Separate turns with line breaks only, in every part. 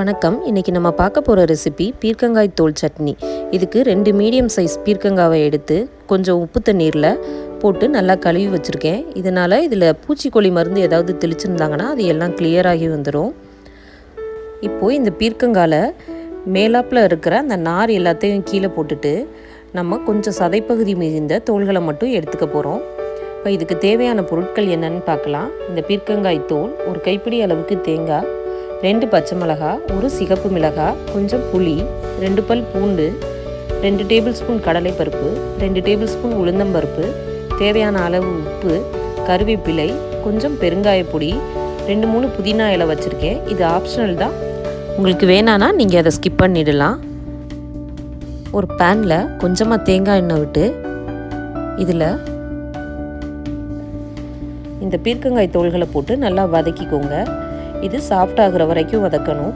வணக்கம். இன்றைக்கி நம்ம பார்க்க போகிற ரெசிபி பீர்க்கங்காய் தோல் சட்னி. இதுக்கு ரெண்டு மீடியம் சைஸ் பீர்க்கங்காவை எடுத்து கொஞ்சம் உப்பு தண்ணீரில் போட்டு நல்லா கழுவி வச்சுருக்கேன். இதனால் இதில் பூச்சிக்கொல்லி மருந்து ஏதாவது தெளிச்சிருந்தாங்கன்னா அது எல்லாம் கிளியராகி வந்துடும் இப்போது இந்த பீர்க்கங்கால மேலாப்பில் இருக்கிற அந்த நார் எல்லாத்தையும் கீழே போட்டுட்டு நம்ம கொஞ்சம் சதைப்பகுதி மிகுந்த தோள்களை மட்டும் எடுத்துக்க போகிறோம் இப்போ இதுக்கு தேவையான பொருட்கள் என்னென்னு பார்க்கலாம். இந்த பீர்க்கங்காய் தோல் ஒரு கைப்பிடி அளவுக்கு தேங்காய் ரெண்டு பச்சை மிளகாய் ஒரு சிகப்பு மிளகாய் கொஞ்சம் புளி ரெண்டு பல் பூண்டு ரெண்டு டேபிள் ஸ்பூன் கடலைப்பருப்பு ரெண்டு டேபிள் ஸ்பூன் உளுந்தம்பருப்பு தேவையான அளவு உப்பு கருவேப்பிலை கொஞ்சம் பெருங்காயப்பொடி ரெண்டு மூணு புதினா இலை வச்சுருக்கேன். இது ஆப்ஷனல் தான். உங்களுக்கு வேணான்னா நீங்கள் அதை ஸ்கிப் பண்ணிடலாம். ஒரு பேனில் கொஞ்சமாக தேங்காய் எண்ணெய் விட்டு இதில் இந்த பீர்க்கங்காய் தோள்களை போட்டு நல்லா வதக்கிக்கோங்க. இது சாஃப்ட் ஆகுற வரைக்கும் வதக்கணும்.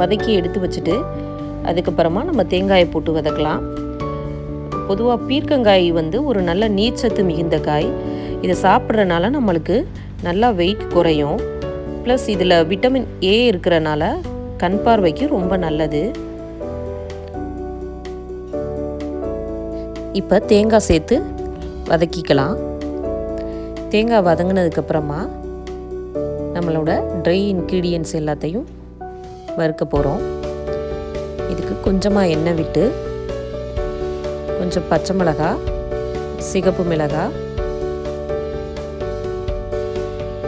வதக்கி எடுத்து வச்சுட்டு அதுக்கப்புறமா நம்ம தேங்காயை போட்டு வதக்கலாம். பொதுவாக பீர்க்கங்காய் வந்து ஒரு நல்ல நீர்ச்சத்து மிகுந்த காய். இதை சாப்பிட்றனால நம்மளுக்கு நல்லா வெயிட் குறையும். ப்ளஸ் இதில் விட்டமின் ஏ இருக்கிறனால கண் பார்வைக்கு ரொம்ப நல்லது. இப்போ தேங்காய் சேர்த்து வதக்கிக்கலாம். தேங்காய் வதங்கினதுக்கப்புறமா நம்மளோட ட்ரை இன்க்ரீடியன்ஸ் எல்லாத்தையும் வறுக்க போகிறோம் இதுக்கு கொஞ்சமாக எண்ணெய் விட்டு கொஞ்சம் பச்சை மிளகாய் சிகப்பு மிளகாய்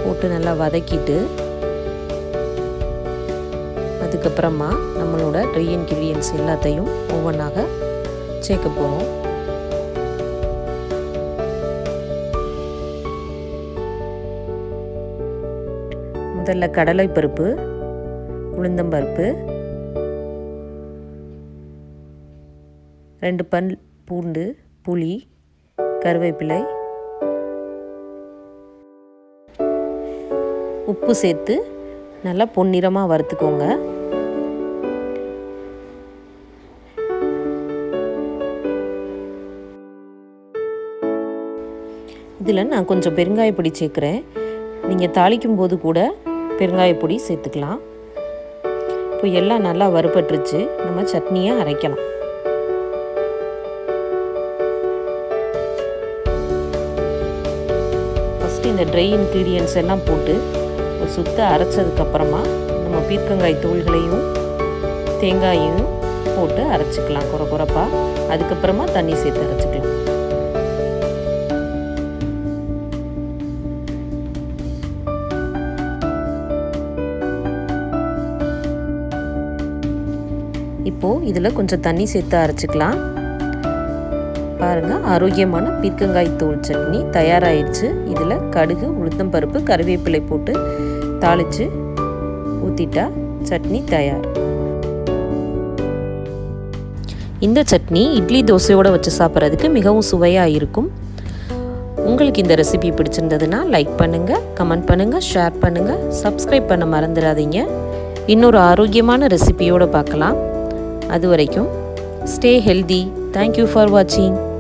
போட்டு நல்லா வதக்கிட்டு அதுக்கப்புறமா நம்மளோட ட்ரை இன்க்ரீடியன்ஸ் எல்லாத்தையும் ஒவ்வொன்றாக சேர்க்க போகிறோம் முதல்ல கடலை பருப்பு உளுந்தம்பருப்பு ரெண்டு பல் பூண்டு புளி கருவேப்பிலை உப்பு சேர்த்து நல்லா பொன்னிறமாக வறுத்துக்கோங்க. இதில் நான் கொஞ்சம் பெருங்காயப்பொடி சேர்க்குறேன். நீங்கள் தாளிக்கும் போது கூட பெருங்காயப்பொடி சேர்த்துக்கலாம். இப்போ எல்லாம் நல்லா வறுபட்டுருச்சு. நம்ம சட்னியை அரைக்கலாம். ஃபஸ்ட்டு இந்த ட்ரை இன்க்ரீடியன்ஸ் எல்லாம் போட்டு ஒரு சுத்த அரைச்சதுக்கப்புறமா நம்ம பீர்க்கங்காய் தூள்களையும் தேங்காயும் போட்டு அரைச்சிக்கலாம். குறை குறைப்பாக அதுக்கப்புறமா தண்ணி சேர்த்து அரைச்சிக்கலாம். இப்போது இதில் கொஞ்சம் தண்ணி சேர்த்து அரைச்சிக்கலாம். பாருங்கள் ஆரோக்கியமான பீர்க்கங்காய் தோல் சட்னி தயாராகிடுச்சு இதில் கடுகு உளுத்தம் பருப்பு கருவேப்பிலை போட்டு தாளித்து ஊற்றிட்டா சட்னி தயார். இந்த சட்னி இட்லி தோசையோடு வச்சு சாப்பிட்றதுக்கு மிகவும் சுவையாக இருக்கும். உங்களுக்கு இந்த ரெசிபி பிடிச்சிருந்ததுன்னா லைக் பண்ணுங்கள் கமெண்ட் பண்ணுங்கள் ஷேர் பண்ணுங்கள் சப்ஸ்கிரைப் பண்ண மறந்துடாதீங்க. இன்னொரு ஆரோக்கியமான ரெசிபியோடு பார்க்கலாம். அது வரைக்கும் ஸ்டே ஹெல்தி தேங்க்யூ ஃபார் வாட்சிங்